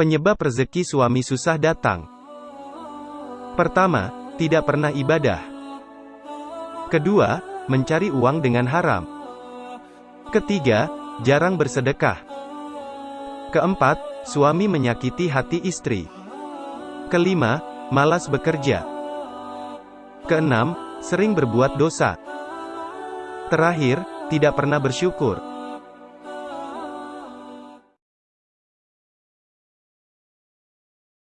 Penyebab rezeki suami susah datang. Pertama, tidak pernah ibadah. Kedua, mencari uang dengan haram. Ketiga, jarang bersedekah. Keempat, suami menyakiti hati istri. Kelima, malas bekerja. Keenam, sering berbuat dosa. Terakhir, tidak pernah bersyukur.